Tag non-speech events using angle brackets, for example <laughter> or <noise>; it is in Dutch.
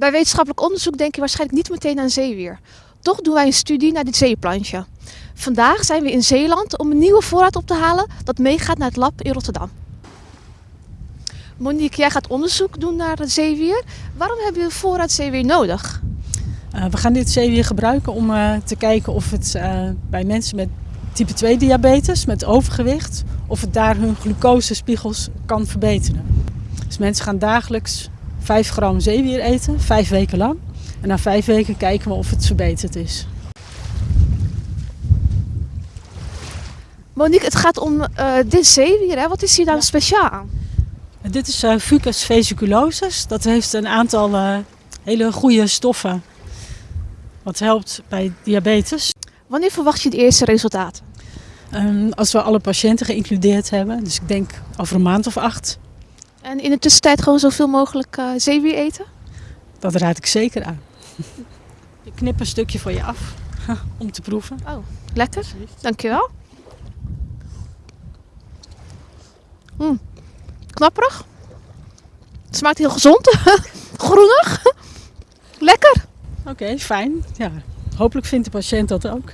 Bij wetenschappelijk onderzoek denk je waarschijnlijk niet meteen aan zeewier. Toch doen wij een studie naar dit zeeplantje. Vandaag zijn we in Zeeland om een nieuwe voorraad op te halen dat meegaat naar het lab in Rotterdam. Monique, jij gaat onderzoek doen naar het zeewier. Waarom heb je een voorraad zeewier nodig? Uh, we gaan dit zeewier gebruiken om uh, te kijken of het uh, bij mensen met type 2 diabetes, met overgewicht, of het daar hun glucosespiegels kan verbeteren. Dus mensen gaan dagelijks 5 gram zeewier eten, 5 weken lang. En na 5 weken kijken we of het verbeterd is. Monique, het gaat om dit zeewier. Hè? Wat is hier dan ja. speciaal aan? Dit is uh, Fucus vesiculosus. Dat heeft een aantal uh, hele goede stoffen. Wat helpt bij diabetes. Wanneer verwacht je de eerste resultaten? Um, als we alle patiënten geïncludeerd hebben. Dus ik denk over een maand of acht. En in de tussentijd gewoon zoveel mogelijk uh, zeewier eten? Dat raad ik zeker aan. <laughs> ik knip een stukje voor je af <laughs> om te proeven. Oh, lekker. Dankjewel. Mm knapperig. Het smaakt heel gezond. <laughs> Groenig. Lekker. Oké, okay, fijn. Ja, hopelijk vindt de patiënt dat ook.